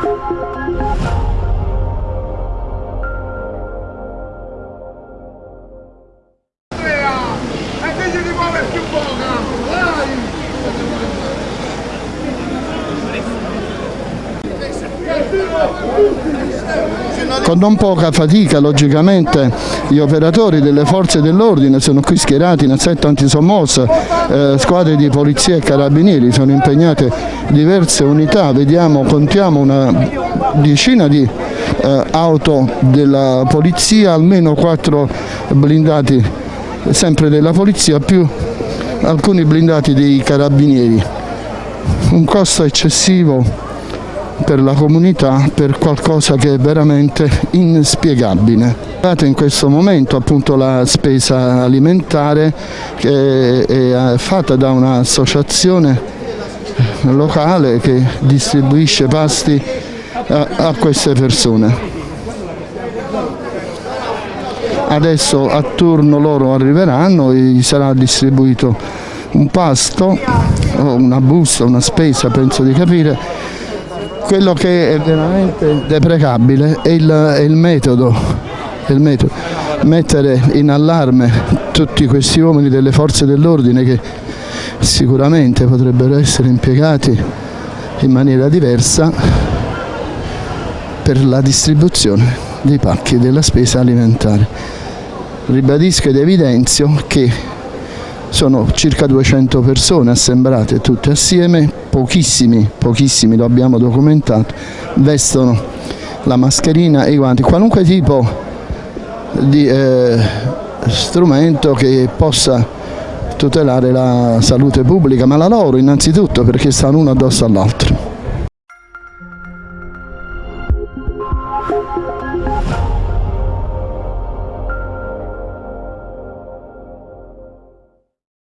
E Con non poca fatica, logicamente, gli operatori delle forze dell'ordine sono qui schierati in assetto antisommossa, eh, squadre di polizia e carabinieri, sono impegnate diverse unità, vediamo, contiamo una decina di eh, auto della polizia, almeno quattro blindati sempre della polizia, più alcuni blindati dei carabinieri. Un costo eccessivo per la comunità per qualcosa che è veramente inspiegabile. In questo momento appunto la spesa alimentare che è fatta da un'associazione locale che distribuisce pasti a, a queste persone. Adesso a turno loro arriveranno e gli sarà distribuito un pasto, una busta, una spesa penso di capire, quello che è veramente deprecabile è il, è il, metodo, è il metodo, mettere in allarme tutti questi uomini delle forze dell'ordine che sicuramente potrebbero essere impiegati in maniera diversa per la distribuzione dei pacchi della spesa alimentare. Ribadisco ed evidenzio che sono circa 200 persone assembrate tutte assieme, pochissimi, pochissimi lo abbiamo documentato, vestono la mascherina e i guanti, qualunque tipo di eh, strumento che possa tutelare la salute pubblica, ma la loro innanzitutto perché stanno uno addosso all'altro.